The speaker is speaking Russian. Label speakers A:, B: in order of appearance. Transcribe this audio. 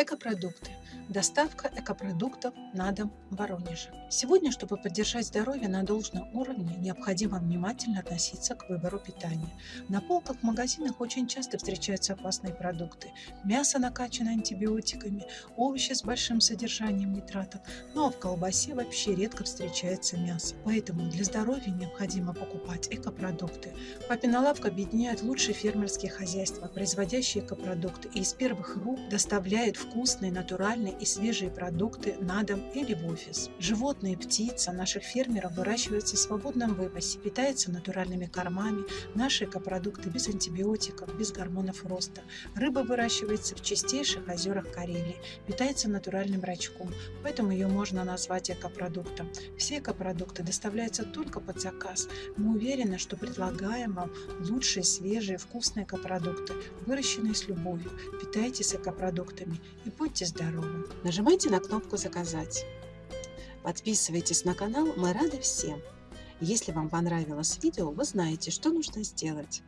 A: Экопродукты. Доставка экопродуктов на дом в Воронеже. Сегодня, чтобы поддержать здоровье на должном уровне, необходимо внимательно относиться к выбору питания. На полках в магазинах очень часто встречаются опасные продукты. Мясо накачано антибиотиками, овощи с большим содержанием нитратов, ну а в колбасе вообще редко встречается мясо. Поэтому для здоровья необходимо покупать экопродукты. Папина лавка объединяет лучшие фермерские хозяйства, производящие экопродукты, и из первых рук доставляет вкусные, натуральные и свежие продукты на дом или в офис. Животные и птица наших фермеров выращиваются в свободном вывозе, питаются натуральными кормами, наши экопродукты без антибиотиков, без гормонов роста. Рыба выращивается в чистейших озерах Карелии, питается натуральным рачком, поэтому ее можно назвать экопродуктом. Все экопродукты доставляются только под заказ. Мы уверены, что предлагаем вам лучшие, свежие, вкусные экопродукты, выращенные с любовью. Питайтесь экопродуктами и будьте здоровы!
B: Нажимайте на кнопку «Заказать». Подписывайтесь на канал, мы рады всем. Если вам понравилось видео, вы знаете, что нужно сделать.